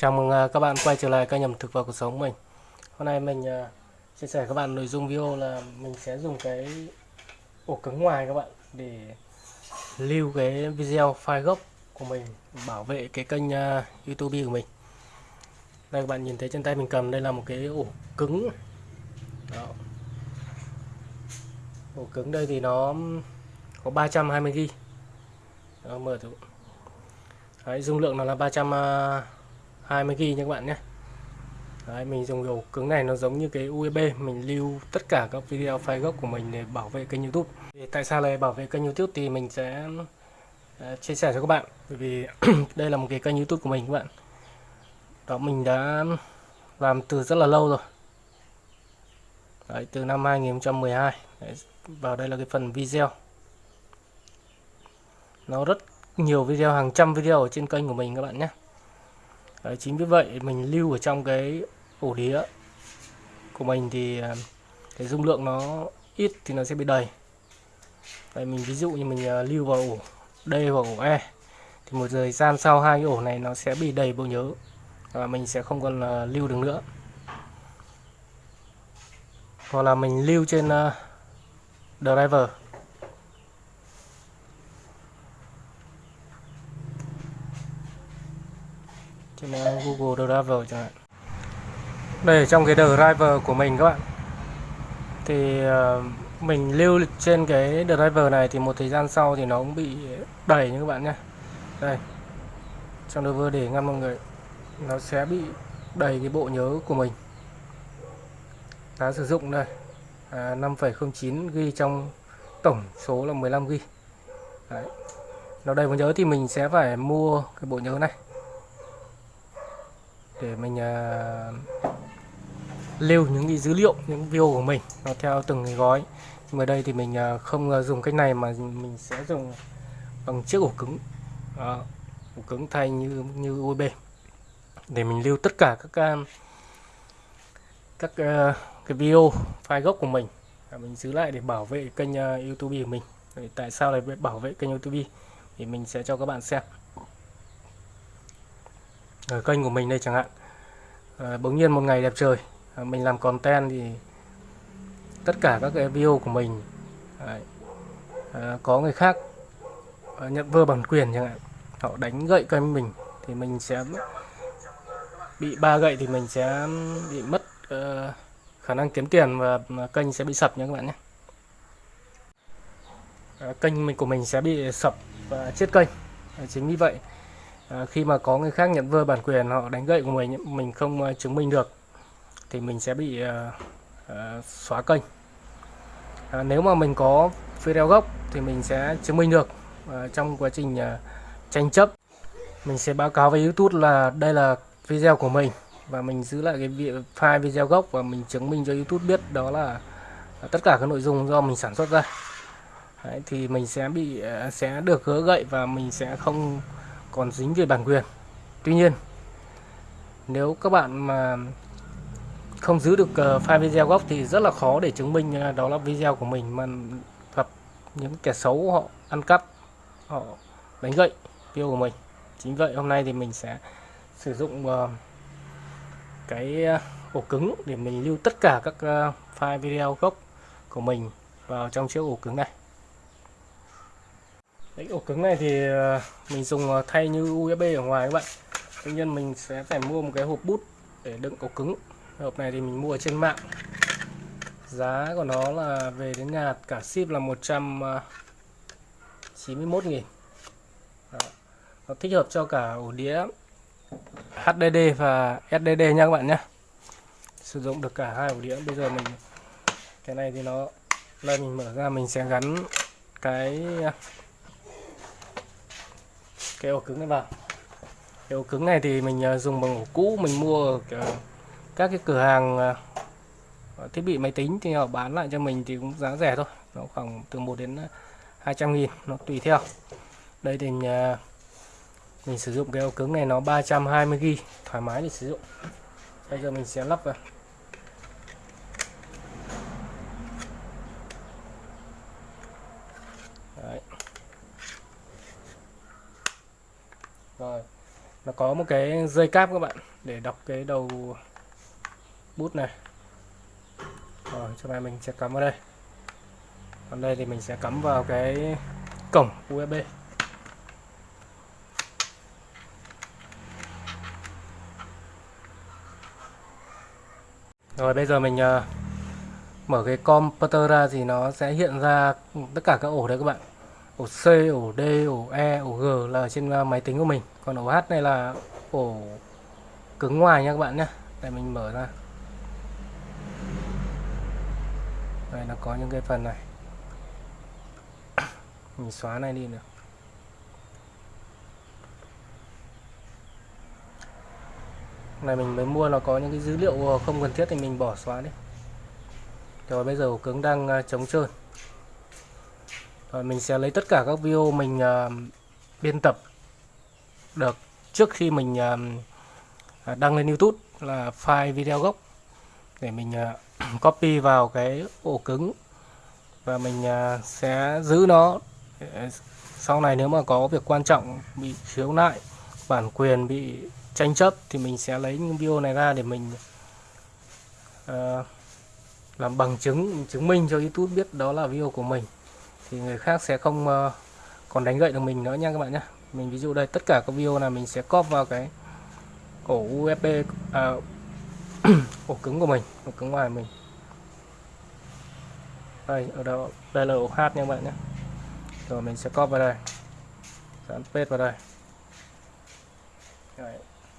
Chào mừng à, các bạn quay trở lại kênh ẩm thực và cuộc sống mình. Hôm nay mình à, chia sẻ các bạn nội dung video là mình sẽ dùng cái ổ cứng ngoài các bạn để lưu cái video file gốc của mình bảo vệ cái kênh à, YouTube của mình. Đây các bạn nhìn thấy trên tay mình cầm đây là một cái ổ cứng. Đó. Ổ cứng đây thì nó có 320 GB. Đó, mở thử. Đấy, dung lượng nó là 300 20 GB nha các bạn nhé. Đấy, mình dùng ổ cứng này nó giống như cái USB e mình lưu tất cả các video file gốc của mình để bảo vệ kênh YouTube. Thì tại sao lại bảo vệ kênh YouTube thì mình sẽ uh, chia sẻ cho các bạn. Bởi vì đây là một cái kênh YouTube của mình các bạn. Đó mình đã làm từ rất là lâu rồi. Đấy, từ năm 2012 Đấy, vào đây là cái phần video. Nó rất nhiều video hàng trăm video ở trên kênh của mình các bạn nhé. Đấy, chính vì vậy mình lưu ở trong cái ổ đĩa của mình thì à, cái dung lượng nó ít thì nó sẽ bị đầy. Đấy, mình ví dụ như mình à, lưu vào ổ D hoặc ổ E thì một thời gian sau hai cái ổ này nó sẽ bị đầy bộ nhớ và mình sẽ không còn à, lưu được nữa. Hoặc là mình lưu trên driver. Trên Google Driver chẳng hạn. Đây trong cái driver của mình các bạn. Thì uh, mình lưu trên cái driver này thì một thời gian sau thì nó cũng bị đầy như các bạn nhé. Đây. Trong driver để ngăn mọi người nó sẽ bị đầy cái bộ nhớ của mình. Đã sử dụng đây. À, 5,09 ghi trong tổng số là 15 ghi Đấy. nó đầy bộ nhớ thì mình sẽ phải mua cái bộ nhớ này để mình uh, lưu những cái dữ liệu những video của mình nó theo từng cái gói. Nhưng mà đây thì mình uh, không uh, dùng cách này mà mình sẽ dùng bằng chiếc ổ cứng. Đó, ổ cứng thay như như USB. Để mình lưu tất cả các uh, các uh, cái video file gốc của mình. Mình giữ lại để bảo vệ kênh uh, YouTube của mình. Tại sao lại bảo vệ kênh YouTube? Thì mình sẽ cho các bạn xem ở kênh của mình đây chẳng hạn. À, bỗng nhiên một ngày đẹp trời à, mình làm content thì tất cả các cái video của mình à, à, có người khác à, nhận vơ bản quyền chẳng hạn. Họ đánh gậy kênh mình thì mình sẽ bị ba gậy thì mình sẽ bị mất uh, khả năng kiếm tiền và kênh sẽ bị sập nha các bạn nhé. Kênh mình của mình sẽ bị sập và chết kênh. Chính vì vậy à, khi mà có người khác nhận vơ bản quyền họ đánh gậy của mình mình không à, chứng minh được thì mình sẽ bị uh, uh, xóa kênh. À, nếu mà mình có video gốc thì mình sẽ chứng minh được uh, trong quá trình uh, tranh chấp. Mình sẽ báo cáo với YouTube là đây là video của mình và mình giữ lại cái file video gốc và mình chứng minh cho YouTube biết đó là tất cả các nội dung do mình sản xuất ra. Đấy, thì mình sẽ bị sẽ được gỡ gậy và mình sẽ không còn dính về bản quyền. Tuy nhiên, nếu các bạn mà không giữ được ờ, file video gốc thì rất là khó để chứng minh ờ, đó là video của mình mà gặp những kẻ xấu họ ăn cắp, họ đánh gậy video của mình. Chính vậy hôm nay thì mình sẽ sử dụng ờ, cái ổ cứng để mình lưu tất cả các file video gốc của mình vào trong chiếc ổ cứng này. Đấy, ổ cứng này thì ờ, mình dùng ờ, thay như USB ở ngoài các bạn. Tuy nhiên mình sẽ phải mua một cái hộp bút để đựng ổ cứng. Hộp này thì mình mua ở trên mạng. Giá của nó là về đến nhà cả ship là 191 ờ, nghìn. Đó. Nó thích hợp cho cả ổ đĩa HDD và SSD nha các bạn nhé. Sử dụng được cả hai ổ đĩa. Bây giờ mình Cái này thì nó Đây mình mở ra mình sẽ gắn cái cái ổ cứng này vào. Cái ổ cứng này thì mình à, dùng bằng ổ cũ mình mua ở các cái cửa hàng à, thiết bị máy tính thì họ bán lại cho mình thì cũng giá rẻ thôi. Nó khoảng từ 1 đến à, 200 nghìn nó tùy theo. Đây thì mình, mình sử dụng cái ổ cứng này nó 320 g thoải mái để sử dụng. Bây giờ mình sẽ lắp vào Đấy. rồi nó có một cái dây cáp các bạn để đọc cái đầu bút này. Rồi cho này mình sẽ cắm vào đây. Còn đây thì mình sẽ cắm vào cái cổng USB rồi bây giờ mình uh, mở cái computer ra thì nó sẽ hiện ra tất cả các ổ đấy các bạn. Ổ C, ổ D, ổ E, ổ G là ở trên ờ, máy tính của mình còn ổ hát này là ổ cứng ngoài nha các bạn nhé. Để mình mở ra. Đây nó có những cái phần này. Mình xóa này đi được. Này mình mới mua nó có những cái dữ liệu không cần thiết thì mình bỏ xóa đi. Rồi bây giờ ổ cứng đang à, chống trơn. Rồi mình sẽ lấy tất cả các video mình uh, biên tập được trước khi mình à, đăng lên YouTube là file video gốc. Để mình ờ, copy vào cái ổ cứng và mình ờ, sẽ giữ nó. Ờ, sau này nếu mà có việc quan trọng bị khiếu nại bản quyền bị tranh chấp thì mình sẽ lấy những video này ra để mình uh, làm bằng chứng chứng minh cho YouTube biết đó là video của mình. Thì người khác sẽ không uh, còn đánh gậy được mình nữa nha các bạn nhé mình ví dụ đây tất cả các video là mình sẽ copy vào cái ổ USB à, ổ cứng của mình ổ cứng ngoài mình. Đây ở đâu đây là ổ H nha các bạn nhé. Rồi mình sẽ copy vào đây. Dán paste vào đây. Đấy.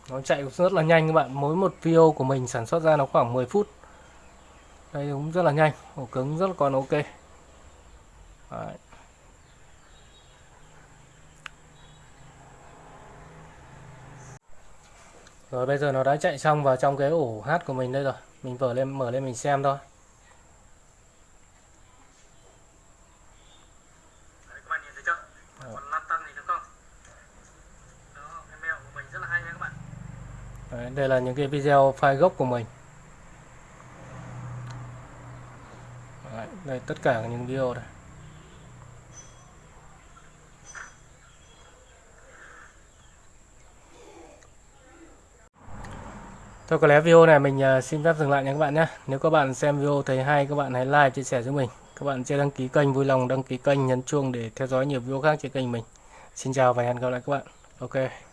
nó chạy rất là nhanh các bạn. Mỗi một video của mình sản xuất ra nó khoảng 10 phút. Đây cũng rất là nhanh ổ cứng rất là còn ok. Đấy. Rồi bây giờ nó đã chạy xong vào trong cái ổ hát của mình đây rồi. Mình mở lên mở lên mình xem thôi. Đấy. Đấy, đây là những cái video file gốc của mình. Đấy, đây tất cả những video này Thôi có lẽ video này mình à, xin phép dừng lại nha các bạn nhé. Nếu các bạn xem video thấy hay, các bạn hãy like, chia sẻ cho mình. Các bạn chưa đăng ký kênh, vui lòng đăng ký kênh, nhấn chuông để theo dõi nhiều video khác trên kênh mình. Xin chào và hẹn gặp lại các bạn. Ok.